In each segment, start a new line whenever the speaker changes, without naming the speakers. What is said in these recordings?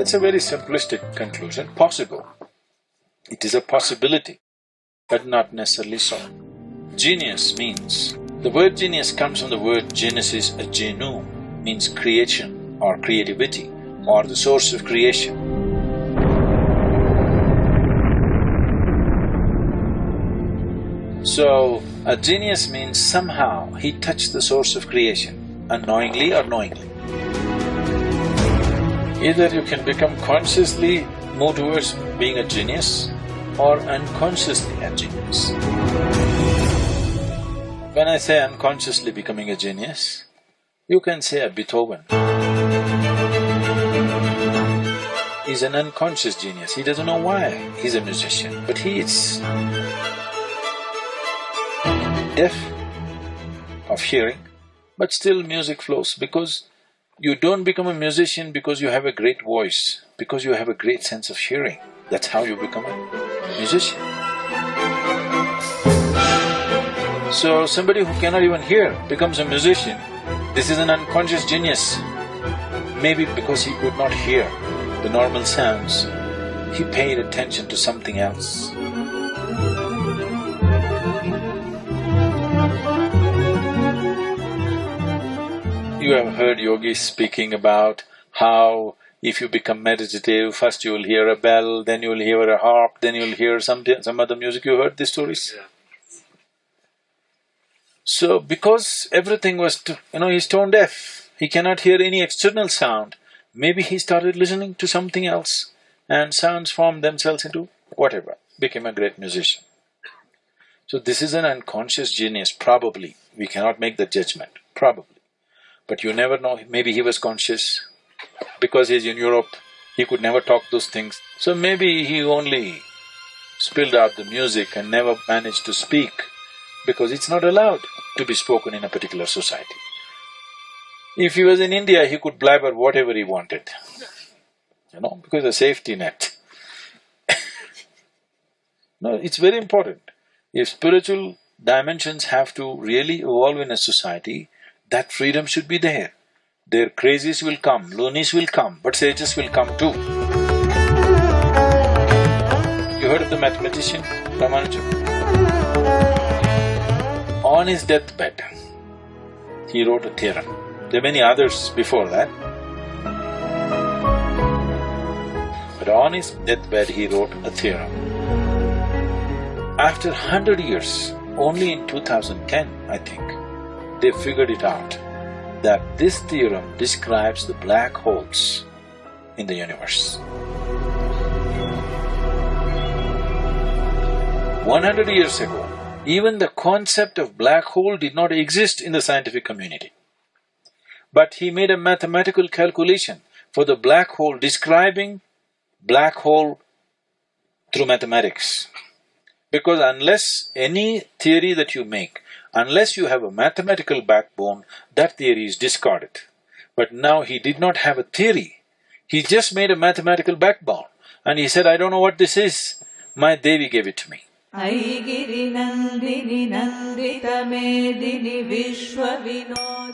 that's a very simplistic conclusion, possible. It is a possibility, but not necessarily so. Genius means… the word genius comes from the word genesis, a genu, means creation or creativity or the source of creation. So, a genius means somehow he touched the source of creation, unknowingly or knowingly. Either you can become consciously move towards being a genius or unconsciously a genius. When I say unconsciously becoming a genius, you can say a Beethoven. He's an unconscious genius, he doesn't know why he's a musician, but he is deaf of hearing, but still music flows because you don't become a musician because you have a great voice, because you have a great sense of hearing. That's how you become a musician. So somebody who cannot even hear becomes a musician. This is an unconscious genius. Maybe because he could not hear the normal sounds, he paid attention to something else. You have heard yogis speaking about how if you become meditative, first you will hear a bell, then you will hear a harp, then you will hear some, some other music. You heard these stories?
Yeah.
So, because everything was… You know, he's tone deaf, he cannot hear any external sound, maybe he started listening to something else and sounds formed themselves into whatever, became a great musician. So this is an unconscious genius, probably. We cannot make the judgment, probably. But you never know, maybe he was conscious. Because he's in Europe, he could never talk those things. So maybe he only spilled out the music and never managed to speak because it's not allowed to be spoken in a particular society. If he was in India, he could blabber whatever he wanted, you know, because a safety net. no, it's very important. If spiritual dimensions have to really evolve in a society, that freedom should be there. Their crazies will come, loonies will come, but sages will come too. You heard of the mathematician Ramanujan? On his deathbed, he wrote a theorem. There are many others before that. But on his deathbed, he wrote a theorem. After hundred years, only in 2010, I think, they figured it out that this theorem describes the black holes in the universe. One hundred years ago, even the concept of black hole did not exist in the scientific community. But he made a mathematical calculation for the black hole, describing black hole through mathematics. Because unless any theory that you make Unless you have a mathematical backbone, that theory is discarded. But now he did not have a theory, he just made a mathematical backbone. And he said, I don't know what this is, my Devi gave it to me.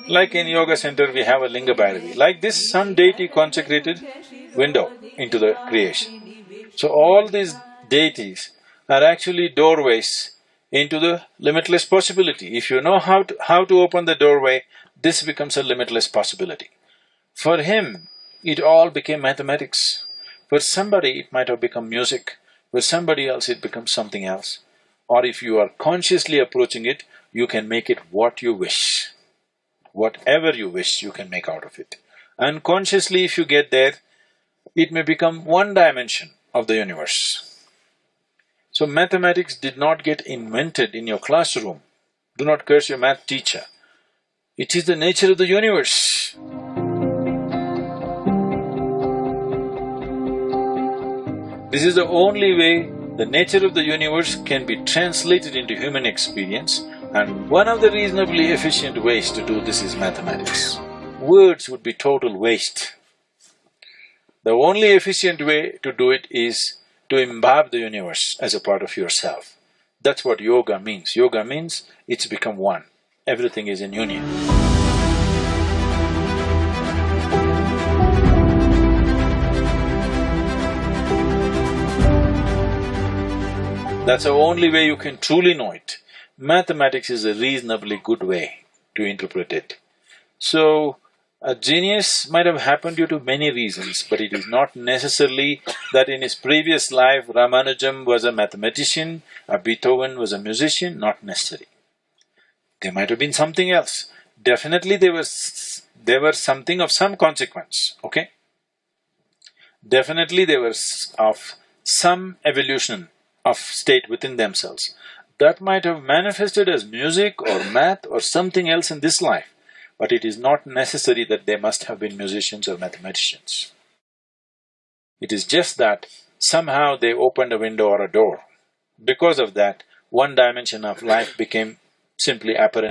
Like in yoga center we have a linga bhairavi, like this sun deity consecrated window into the creation. So all these deities are actually doorways into the limitless possibility. If you know how to… how to open the doorway, this becomes a limitless possibility. For him, it all became mathematics. For somebody, it might have become music. For somebody else, it becomes something else. Or if you are consciously approaching it, you can make it what you wish. Whatever you wish, you can make out of it. Unconsciously, if you get there, it may become one dimension of the universe. So mathematics did not get invented in your classroom. Do not curse your math teacher. It is the nature of the universe. This is the only way the nature of the universe can be translated into human experience and one of the reasonably efficient ways to do this is mathematics. Words would be total waste. The only efficient way to do it is to imbibe the universe as a part of yourself. That's what yoga means. Yoga means it's become one. Everything is in union. That's the only way you can truly know it. Mathematics is a reasonably good way to interpret it. So, a genius might have happened due to many reasons, but it is not necessarily that in his previous life Ramanujam was a mathematician, a Beethoven was a musician, not necessary. There might have been something else. Definitely there was… there were something of some consequence, okay? Definitely they were of some evolution of state within themselves. That might have manifested as music or math or something else in this life but it is not necessary that they must have been musicians or mathematicians. It is just that somehow they opened a window or a door. Because of that, one dimension of life became simply apparent